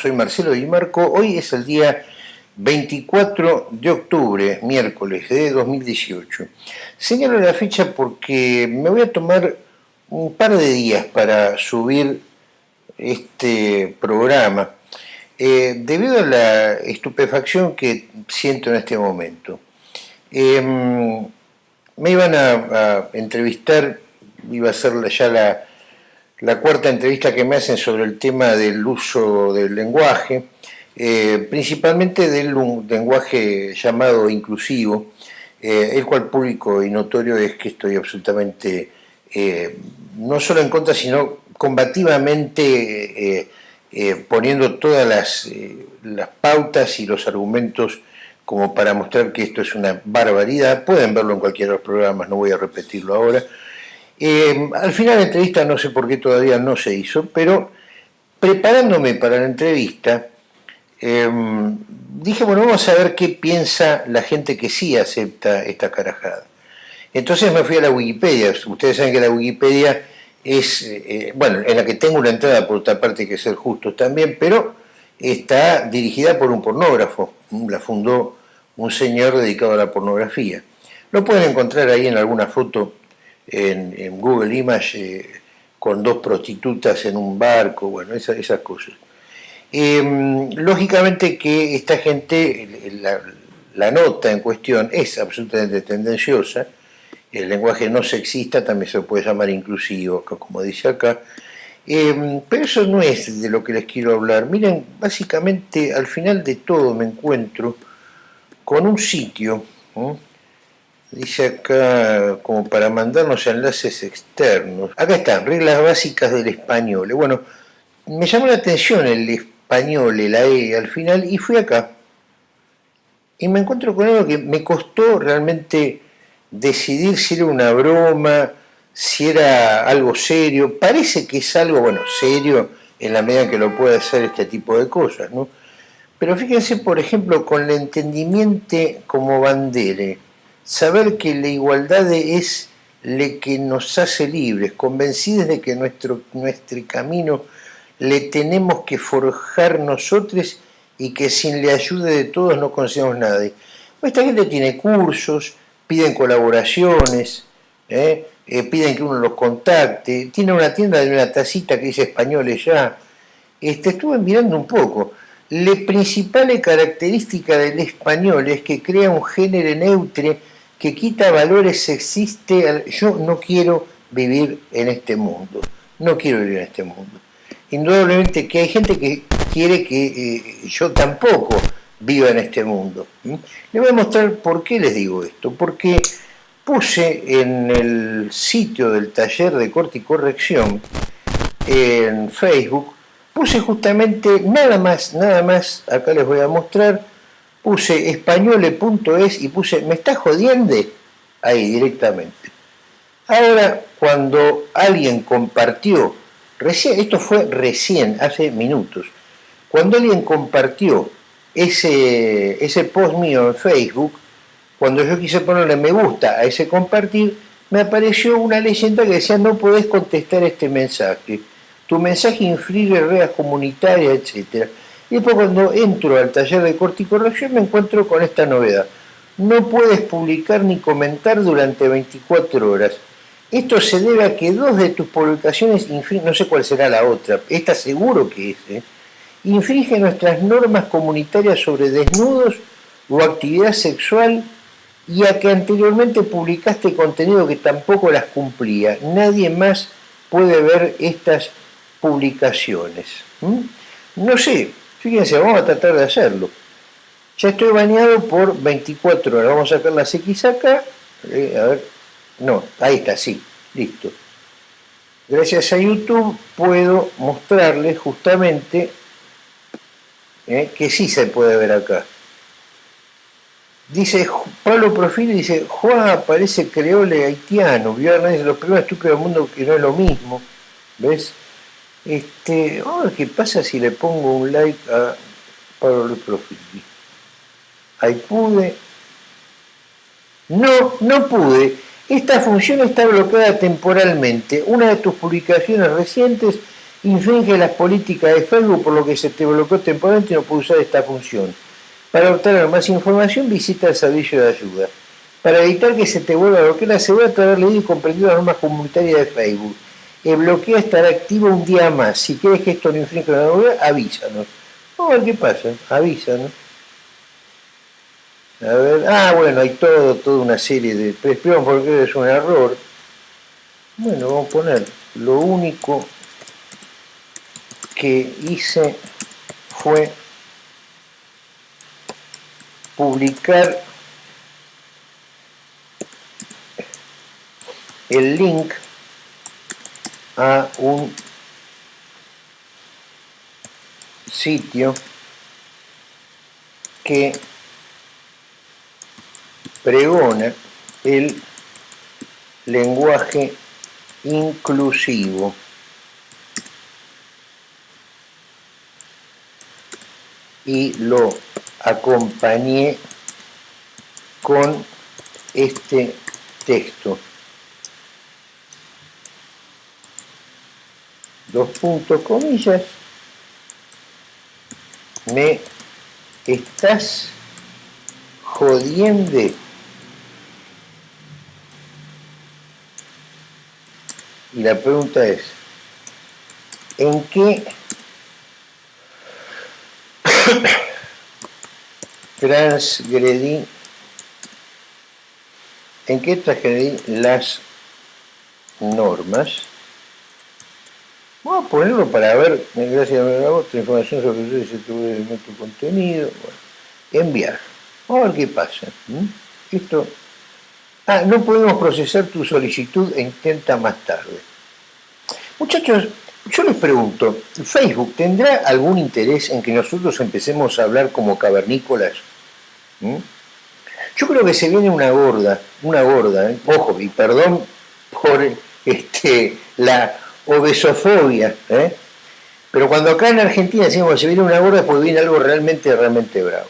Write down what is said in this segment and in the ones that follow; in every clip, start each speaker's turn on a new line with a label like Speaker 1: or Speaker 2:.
Speaker 1: Soy Marcelo Di Marco. Hoy es el día 24 de octubre, miércoles de 2018. Señalo la fecha porque me voy a tomar un par de días para subir este programa eh, debido a la estupefacción que siento en este momento. Em, me iban a, entrevistar, iba a ser ya la la cuarta entrevista que me hacen sobre el tema del uso del lenguaje, eh, principalmente del lenguaje llamado inclusivo, eh, el cual público y notorio es que estoy absolutamente eh, no solo en contra, sino combativamente poniendo todas las, las pautas y los argumentos como para mostrar que esto es una barbaridad. Pueden verlo en cualquiera de los programas, no voy a repetirlo ahora. Eh, al final la entrevista no sé por qué todavía no se hizo, pero preparándome para la entrevista, em, dije, bueno, vamos a ver qué piensa la gente que sí acepta esta carajada. Entonces me fui a la Wikipedia. Ustedes saben que la Wikipedia es, eh, bueno, en la que tengo una entrada, por otra parte que ser justos también, pero está dirigida por un pornógrafo. La fundó un señor dedicado a la pornografía. Lo pueden encontrar ahí en alguna foto en, Google Image eh, con dos prostitutas en un barco, bueno, esas, cosas. Em, lógicamente que esta gente, la, nota en cuestión es absolutamente tendenciosa, el lenguaje no sexista también se puede llamar inclusivo, como dice acá, em, pero eso no es de lo que les quiero hablar. Miren, básicamente al final de todo me encuentro con un sitio, Dice acá, como para mandarnos enlaces externos. Acá están, reglas básicas del español. Bueno, me llamó la atención el español, la E al final, y fui acá. Y me encuentro con algo que me costó realmente decidir si era una broma, si era algo serio. Parece que es algo, bueno, serio en la medida que lo puede hacer este tipo de cosas, ¿no? Pero fíjense, por ejemplo, con el entendimiento como bandere saber que la igualdad es lo que nos hace libres, convencidos de que nuestro, nuestro camino le tenemos que forjar nosotros y que sin la ayuda de todos no conseguimos nada. Esta gente tiene cursos, piden colaboraciones, ¿eh? Eh, piden que uno los contacte, tiene una tienda de una tacita que dice españoles ya. Este, estuve mirando un poco. La principal característica del español es que crea un género neutro que quita valores existe, yo no quiero vivir en este mundo, no quiero vivir en este mundo. Indudablemente que hay gente que quiere que eh, yo tampoco viva en este mundo. Les voy a mostrar por qué les digo esto, porque puse en el sitio del taller de corte y corrección, en Facebook, puse justamente nada más, nada más, acá les voy a mostrar, puse españole.es y puse, ¿me está jodiendo? Ahí directamente. Ahora, cuando alguien compartió, recién, esto fue recién, hace minutos, cuando alguien compartió ese, ese post mío en Facebook, cuando yo quise ponerle me gusta a ese compartir, me apareció una leyenda que decía no podés contestar este mensaje, tu mensaje inflige reglas comunitarias, etcétera y después cuando entro al taller de corte y corrección me encuentro con esta novedad. No puedes publicar ni comentar durante 24 horas. Esto se debe a que dos de tus publicaciones no sé cuál será la otra, esta seguro que es, ¿eh? infringe nuestras normas comunitarias sobre desnudos o actividad sexual y a que anteriormente publicaste contenido que tampoco las cumplía. Nadie más puede ver estas publicaciones. No sé, Fíjense, vamos a tratar de hacerlo. Ya estoy bañado por 24 horas. Vamos a sacar X acá. Eh, a ver. No, ahí está, sí. Listo. Gracias a YouTube puedo mostrarles justamente eh, que sí se puede ver acá. Dice Pablo Profil, dice, Juan parece creole haitiano, vio a los primeros estúpidos del mundo que no es lo mismo. ¿Ves? Este, qué pasa si le pongo un like a Pablo Luis Profili. Ahí pude. No, no pude. Esta función está bloqueada temporalmente. Una de tus publicaciones recientes infringe las políticas de Facebook por lo que se te bloqueó temporalmente y no puede usar esta función. Para obtener más información visita el servicio de ayuda. Para evitar que se te vuelva a bloquear, asegúrate de haber leído y comprendido las normas comunitarias de Facebook. El bloqueo estará activo un día más. Si quieres que esto no infringe la norma, avísanos. Vamos a ver qué pasa. Avísanos. A ver, ah, bueno, hay todo, toda una serie de... Pero porque es un error. Bueno, vamos a poner lo único que hice fue publicar el link a un sitio que pregona el lenguaje inclusivo. Y lo acompañé con este texto. Dos puntos comillas. Me estás jodiendo. Y la pregunta es, ¿en qué transgredí, en qué transgredí las normas? Vamos a ponerlo para ver, gracias a otra información sobre tu contenido. enviar. Vamos a ver qué pasa. Esto. Ah, no podemos procesar tu solicitud e intenta más tarde. Muchachos, yo les pregunto, ¿Facebook tendrá algún interés en que nosotros empecemos a hablar como cavernícolas? Yo creo que se viene una gorda, una gorda, ¿eh? ojo, y perdón por este, la obesofobia, ¿eh? pero cuando acá en Argentina decimos se viene una gorda, pues viene algo realmente, realmente bravo.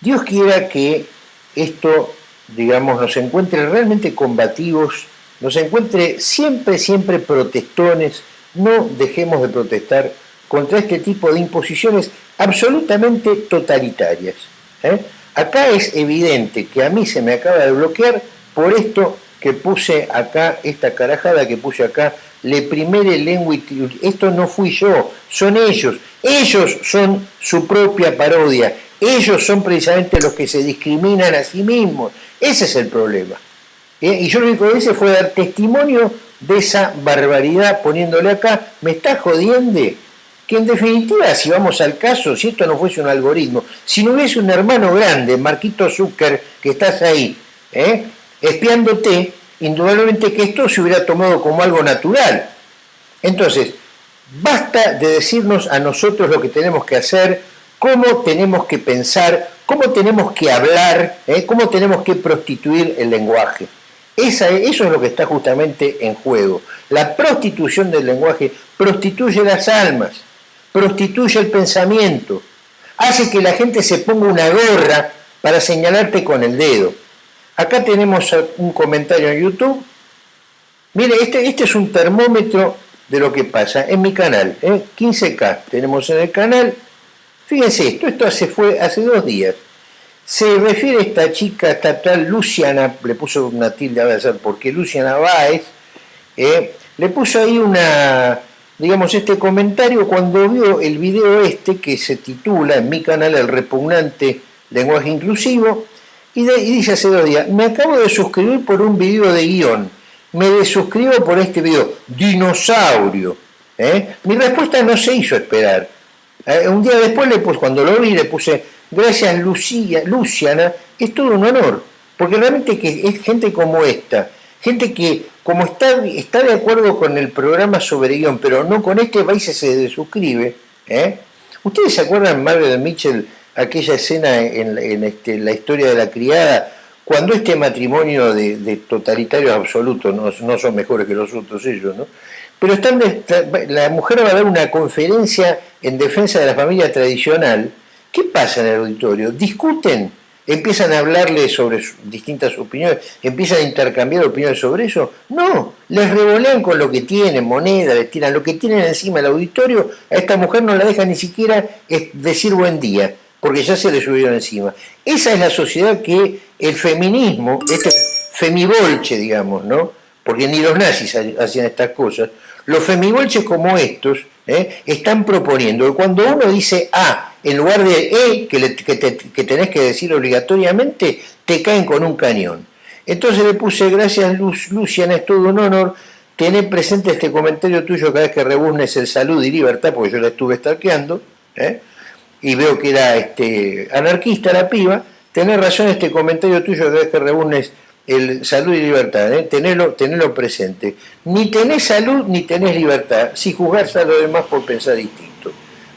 Speaker 1: Dios quiera que esto, digamos, nos encuentre realmente combativos, nos encuentre siempre, siempre protestones, no dejemos de protestar contra este tipo de imposiciones absolutamente totalitarias. ¿eh? Acá es evidente que a mí se me acaba de bloquear por esto que puse acá, esta carajada que puse acá, le primere lengua esto no fui yo, son ellos, ellos son su propia parodia, ellos son precisamente los que se discriminan a sí mismos, ese es el problema. ¿Eh? Y yo lo único que hice fue dar testimonio de esa barbaridad poniéndole acá, me está jodiendo, que en definitiva, si vamos al caso, si esto no fuese un algoritmo, si no hubiese un hermano grande, Marquito Zucker, que estás ahí, ¿eh? Espiándote, indudablemente que esto se hubiera tomado como algo natural. Entonces, basta de decirnos a nosotros lo que tenemos que hacer, cómo tenemos que pensar, cómo tenemos que hablar, ¿eh? cómo tenemos que prostituir el lenguaje. eso es lo que está justamente en juego. La prostitución del lenguaje prostituye las almas, prostituye el pensamiento, hace que la gente se ponga una gorra para señalarte con el dedo. Acá tenemos un comentario en YouTube. Mire, este, este es un termómetro de lo que pasa en mi canal. 15K ¿eh? tenemos en el canal. Fíjense esto, esto se fue hace dos días. Se refiere esta chica, esta tal Luciana, le puso una tilde a ver por qué, Luciana Báez, ¿eh? le puso ahí una, digamos, este comentario cuando vio el video este que se titula en mi canal El repugnante lenguaje inclusivo, y, dice hace dos días, me acabo de suscribir por un video de guion, me desuscribo por este video, dinosaurio. ¿eh? Mi respuesta no se hizo esperar. Eh, un día después, le puse, cuando lo vi, le puse, gracias Lucía, Luciana, es todo un honor, porque realmente que es gente como esta, gente que como está, está de acuerdo con el programa sobre guion, pero no con este país se desuscribe. ¿eh? ¿Ustedes se acuerdan, Margaret Mitchell, aquella escena en, este, la historia de la criada, cuando este matrimonio de, totalitarios absolutos no, son mejores que los otros ellos, ¿no? Pero están la mujer va a dar una conferencia en defensa de la familia tradicional. ¿Qué pasa en el auditorio? Discuten empiezan a hablarle sobre distintas opiniones, empiezan a intercambiar opiniones sobre eso. No, les revolean con lo que tienen, moneda, les tiran lo que tienen encima del auditorio, a esta mujer no la deja ni siquiera decir buen día, porque ya se le subieron encima. Esa es la sociedad que el feminismo, este femibolche, digamos, ¿no? Porque ni los nazis hacían estas cosas. Los femibolches como estos ¿eh? están proponiendo cuando uno dice A en lugar de E, que, que, tenés que decir obligatoriamente, te caen con un cañón. Entonces le puse, gracias Lucian, es todo un honor tener presente este comentario tuyo cada vez que rebuznes el salud y libertad, porque yo la estuve stalkeando, ¿eh? Y veo que era este, anarquista la piba, tenés razón este comentario tuyo cada vez que rebuznes el salud y libertad, ¿eh? tenerlo, presente. Ni tenés salud ni tenés libertad, si juzgás a lo demás por pensar distinto.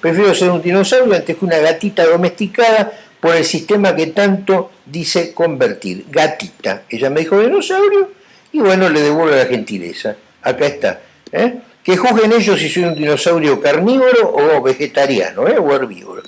Speaker 1: Prefiero ser un dinosaurio antes que una gatita domesticada por el sistema que tanto dice convertir. Gatita. Ella me dijo dinosaurio y bueno, le devuelvo la gentileza. Acá está. ¿eh? Que juzguen ellos si soy un dinosaurio carnívoro o vegetariano ¿eh? o herbívoro.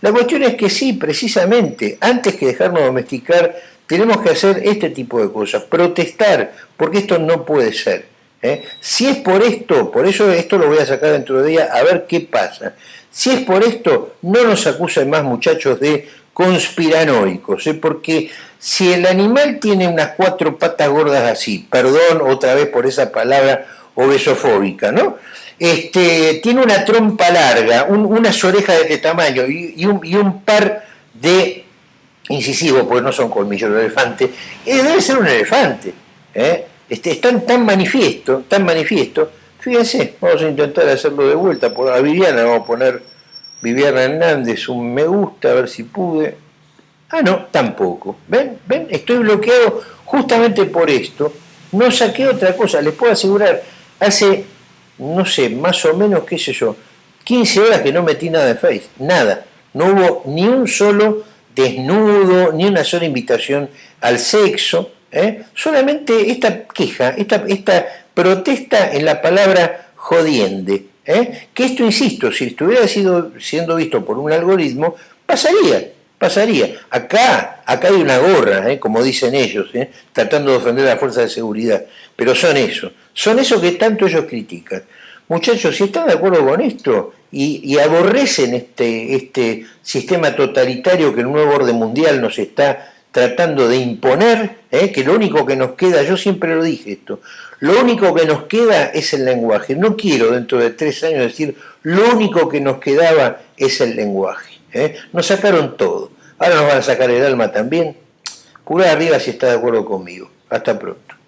Speaker 1: La cuestión es que sí, precisamente, antes que dejarnos domesticar tenemos que hacer este tipo de cosas, protestar, porque esto no puede ser. ¿eh? Si es por esto, por eso esto lo voy a sacar dentro de día a ver qué pasa. Si es por esto, no nos acusen más muchachos de conspiranoicos, ¿eh? porque si el animal tiene unas cuatro patas gordas así, perdón otra vez por esa palabra obesofóbica, ¿no? Este, tiene una trompa larga, unas orejas de este tamaño y, un, par de incisivo, porque no son colmillos de elefante, eh, debe ser un elefante. ¿eh? Este, es tan, manifiesto, tan manifiesto. Fíjense, vamos a intentar hacerlo de vuelta. Por a Viviana vamos a poner Viviana Hernández un me gusta, a ver si pude. Ah, no, tampoco. ¿Ven? ¿Ven? Estoy bloqueado justamente por esto. No saqué otra cosa, les puedo asegurar, hace, no sé, más o menos, qué sé yo, 15 horas que no metí nada de Face, nada. No hubo ni un solo desnudo, ni una sola invitación al sexo, ¿eh? solamente esta queja, esta, esta protesta en la palabra jodiende. ¿eh? Que esto, insisto, si estuviera sido, siendo visto por un algoritmo, pasaría, pasaría. Acá, acá hay una gorra, ¿eh? como dicen ellos, tratando de ofender a la fuerza de seguridad, pero son eso, son eso que tanto ellos critican. Muchachos, si están de acuerdo con esto, y, aborrecen este, este sistema totalitario que el nuevo orden mundial nos está tratando de imponer, ¿eh? que lo único que nos queda, yo siempre lo dije esto, lo único que nos queda es el lenguaje. No quiero dentro de tres años decir, lo único que nos quedaba es el lenguaje. ¿eh? Nos sacaron todo. Ahora nos van a sacar el alma también. Pura arriba si está de acuerdo conmigo. Hasta pronto.